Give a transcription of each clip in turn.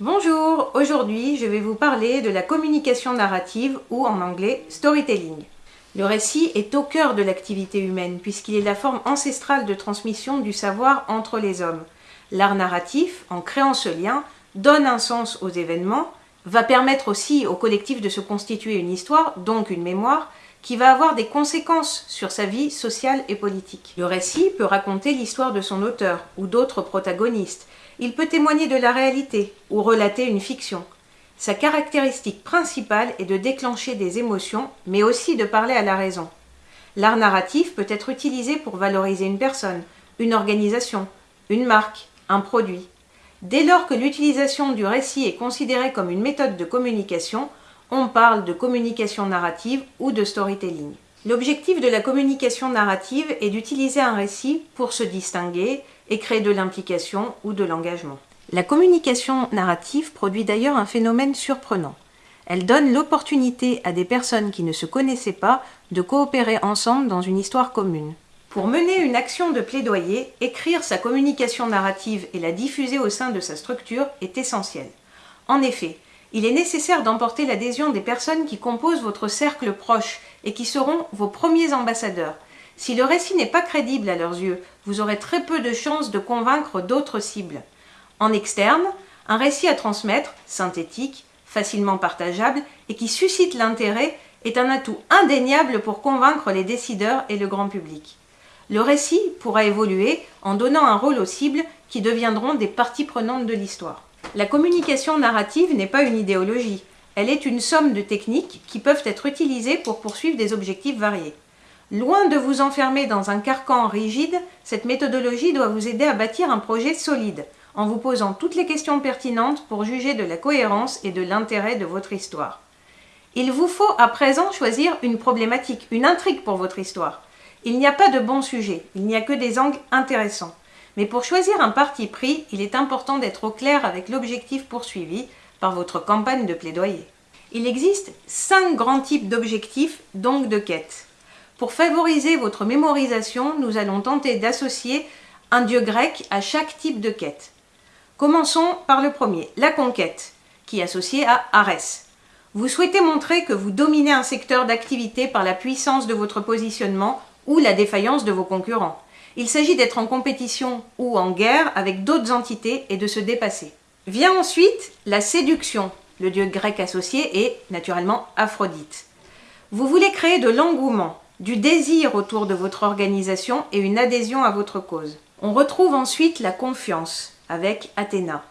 Bonjour, aujourd'hui je vais vous parler de la communication narrative ou en anglais storytelling. Le récit est au cœur de l'activité humaine puisqu'il est la forme ancestrale de transmission du savoir entre les hommes. L'art narratif, en créant ce lien, donne un sens aux événements, va permettre aussi au collectif de se constituer une histoire, donc une mémoire, qui va avoir des conséquences sur sa vie sociale et politique. Le récit peut raconter l'histoire de son auteur ou d'autres protagonistes. Il peut témoigner de la réalité ou relater une fiction. Sa caractéristique principale est de déclencher des émotions, mais aussi de parler à la raison. L'art narratif peut être utilisé pour valoriser une personne, une organisation, une marque, un produit. Dès lors que l'utilisation du récit est considérée comme une méthode de communication, on parle de communication narrative ou de storytelling. L'objectif de la communication narrative est d'utiliser un récit pour se distinguer et créer de l'implication ou de l'engagement. La communication narrative produit d'ailleurs un phénomène surprenant. Elle donne l'opportunité à des personnes qui ne se connaissaient pas de coopérer ensemble dans une histoire commune. Pour mener une action de plaidoyer, écrire sa communication narrative et la diffuser au sein de sa structure est essentiel. En effet, il est nécessaire d'emporter l'adhésion des personnes qui composent votre cercle proche et qui seront vos premiers ambassadeurs. Si le récit n'est pas crédible à leurs yeux, vous aurez très peu de chances de convaincre d'autres cibles. En externe, un récit à transmettre, synthétique, facilement partageable et qui suscite l'intérêt est un atout indéniable pour convaincre les décideurs et le grand public. Le récit pourra évoluer en donnant un rôle aux cibles qui deviendront des parties prenantes de l'histoire. La communication narrative n'est pas une idéologie, elle est une somme de techniques qui peuvent être utilisées pour poursuivre des objectifs variés. Loin de vous enfermer dans un carcan rigide, cette méthodologie doit vous aider à bâtir un projet solide, en vous posant toutes les questions pertinentes pour juger de la cohérence et de l'intérêt de votre histoire. Il vous faut à présent choisir une problématique, une intrigue pour votre histoire. Il n'y a pas de bon sujet, il n'y a que des angles intéressants. Mais pour choisir un parti pris, il est important d'être au clair avec l'objectif poursuivi par votre campagne de plaidoyer. Il existe cinq grands types d'objectifs, donc de quêtes. Pour favoriser votre mémorisation, nous allons tenter d'associer un dieu grec à chaque type de quête. Commençons par le premier, la conquête, qui est associée à Arès. Vous souhaitez montrer que vous dominez un secteur d'activité par la puissance de votre positionnement ou la défaillance de vos concurrents. Il s'agit d'être en compétition ou en guerre avec d'autres entités et de se dépasser. Vient ensuite la séduction. Le dieu grec associé est naturellement Aphrodite. Vous voulez créer de l'engouement, du désir autour de votre organisation et une adhésion à votre cause. On retrouve ensuite la confiance avec Athéna.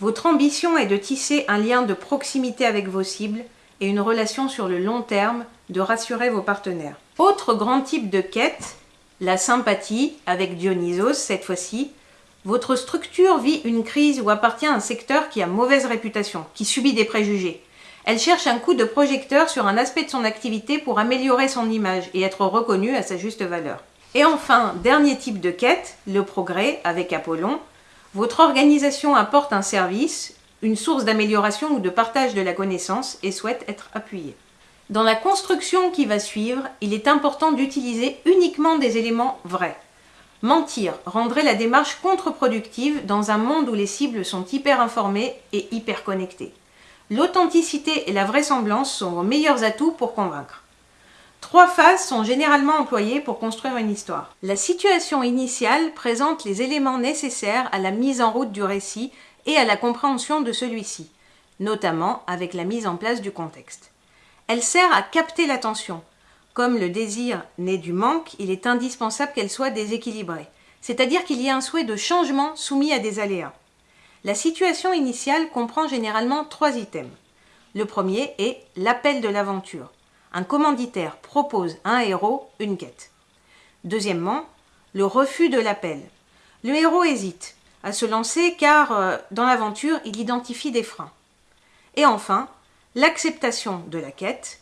Votre ambition est de tisser un lien de proximité avec vos cibles et une relation sur le long terme, de rassurer vos partenaires. Autre grand type de quête, la sympathie avec Dionysos cette fois-ci. Votre structure vit une crise ou appartient à un secteur qui a mauvaise réputation, qui subit des préjugés. Elle cherche un coup de projecteur sur un aspect de son activité pour améliorer son image et être reconnue à sa juste valeur. Et enfin, dernier type de quête, le progrès avec Apollon. Votre organisation apporte un service, une source d'amélioration ou de partage de la connaissance et souhaite être appuyée. Dans la construction qui va suivre, il est important d'utiliser uniquement des éléments vrais. Mentir rendrait la démarche contre-productive dans un monde où les cibles sont hyper informées et hyper connectées. L'authenticité et la vraisemblance sont vos meilleurs atouts pour convaincre. Trois phases sont généralement employées pour construire une histoire. La situation initiale présente les éléments nécessaires à la mise en route du récit et à la compréhension de celui-ci, notamment avec la mise en place du contexte. Elle sert à capter l'attention. Comme le désir naît du manque, il est indispensable qu'elle soit déséquilibrée, c'est-à-dire qu'il y ait un souhait de changement soumis à des aléas. La situation initiale comprend généralement trois items. Le premier est l'appel de l'aventure un commanditaire propose à un héros une quête. Deuxièmement, le refus de l'appel. Le héros hésite à se lancer car euh, dans l'aventure, il identifie des freins. Et enfin, l'acceptation de la quête.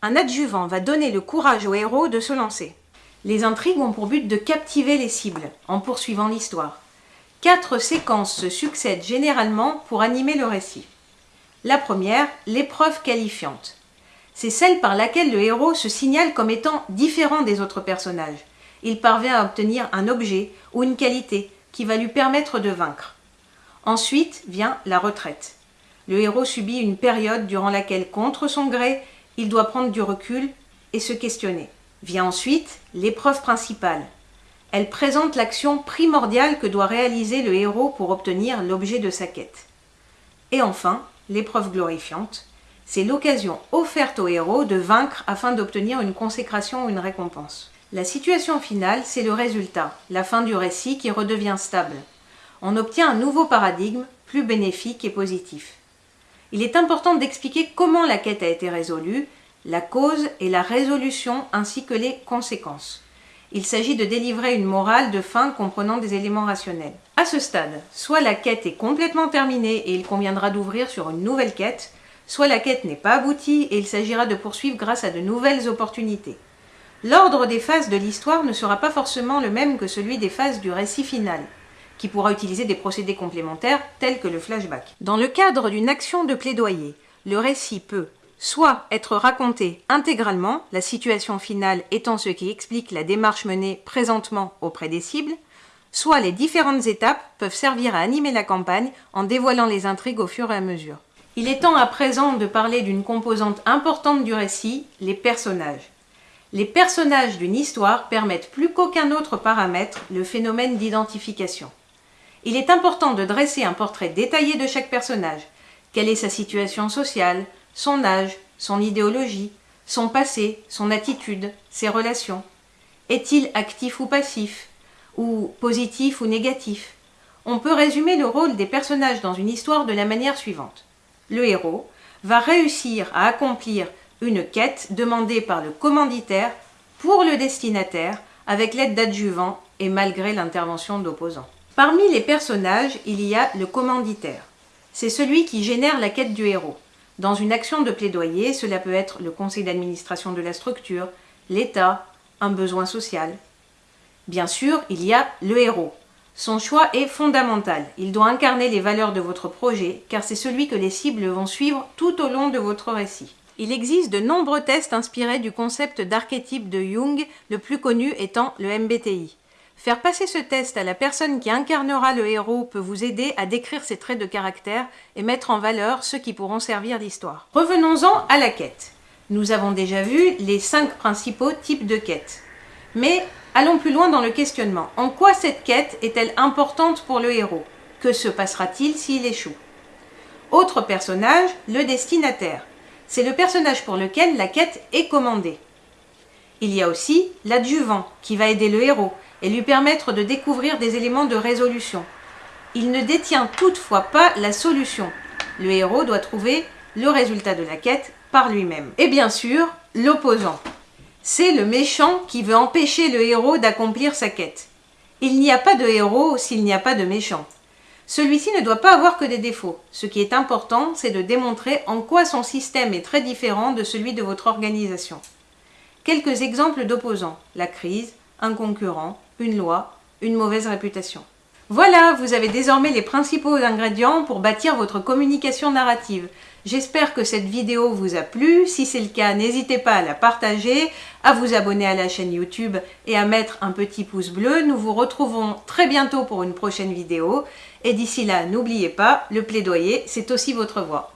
Un adjuvant va donner le courage au héros de se lancer. Les intrigues ont pour but de captiver les cibles en poursuivant l'histoire. Quatre séquences se succèdent généralement pour animer le récit. La première, l'épreuve qualifiante c'est celle par laquelle le héros se signale comme étant différent des autres personnages. Il parvient à obtenir un objet ou une qualité qui va lui permettre de vaincre. Ensuite vient la retraite. Le héros subit une période durant laquelle, contre son gré, il doit prendre du recul et se questionner. Vient ensuite l'épreuve principale. Elle présente l'action primordiale que doit réaliser le héros pour obtenir l'objet de sa quête. Et enfin, l'épreuve glorifiante, c'est l'occasion offerte au héros de vaincre afin d'obtenir une consécration ou une récompense. La situation finale, c'est le résultat, la fin du récit qui redevient stable. On obtient un nouveau paradigme, plus bénéfique et positif. Il est important d'expliquer comment la quête a été résolue, la cause et la résolution ainsi que les conséquences. Il s'agit de délivrer une morale de fin comprenant des éléments rationnels. À ce stade, soit la quête est complètement terminée et il conviendra d'ouvrir sur une nouvelle quête, soit la quête n'est pas aboutie et il s'agira de poursuivre grâce à de nouvelles opportunités. L'ordre des phases de l'histoire ne sera pas forcément le même que celui des phases du récit final, qui pourra utiliser des procédés complémentaires tels que le flashback. Dans le cadre d'une action de plaidoyer, le récit peut soit être raconté intégralement, la situation finale étant ce qui explique la démarche menée présentement auprès des cibles, soit les différentes étapes peuvent servir à animer la campagne en dévoilant les intrigues au fur et à mesure. Il est temps à présent de parler d'une composante importante du récit, les personnages. Les personnages d'une histoire permettent plus qu'aucun autre paramètre le phénomène d'identification. Il est important de dresser un portrait détaillé de chaque personnage. Quelle est sa situation sociale, son âge, son idéologie, son passé, son attitude, ses relations Est-il actif ou passif Ou positif ou négatif? On peut résumer le rôle des personnages dans une histoire de la manière suivante le héros, va réussir à accomplir une quête demandée par le commanditaire pour le destinataire avec l'aide d'adjuvants et malgré l'intervention d'opposants. Parmi les personnages, il y a le commanditaire. C'est celui qui génère la quête du héros. Dans une action de plaidoyer, cela peut être le conseil d'administration de la structure, l'État, un besoin social. Bien sûr, il y a le héros, son choix est fondamental. Il doit incarner les valeurs de votre projet, car c'est celui que les cibles vont suivre tout au long de votre récit. Il existe de nombreux tests inspirés du concept d'archétype de Jung, le plus connu étant le MBTI. Faire passer ce test à la personne qui incarnera le héros peut vous aider à décrire ses traits de caractère et mettre en valeur ceux qui pourront servir l'histoire. Revenons-en à la quête. Nous avons déjà vu les cinq principaux types de quêtes. Mais Allons plus loin dans le questionnement. En quoi cette quête est-elle importante pour le héros? Que se passera-t-il s'il échoue? Autre personnage, le destinataire. C'est le personnage pour lequel la quête est commandée. Il y a aussi l'adjuvant qui va aider le héros et lui permettre de découvrir des éléments de résolution. Il ne détient toutefois pas la solution. Le héros doit trouver le résultat de la quête par lui-même. Et bien sûr, l'opposant. C'est le méchant qui veut empêcher le héros d'accomplir sa quête. Il n'y a pas de héros s'il n'y a pas de méchant. Celui-ci ne doit pas avoir que des défauts. Ce qui est important, c'est de démontrer en quoi son système est très différent de celui de votre organisation. Quelques exemples d'opposants. La crise, un concurrent, une loi, une mauvaise réputation. Voilà, vous avez désormais les principaux ingrédients pour bâtir votre communication narrative. J'espère que cette vidéo vous a plu. Si c'est le cas, n'hésitez pas à la partager, à vous abonner à la chaîne YouTube et à mettre un petit pouce bleu. Nous vous retrouvons très bientôt pour une prochaine vidéo. Et d'ici là, n'oubliez pas, le plaidoyer, c'est aussi votre voix.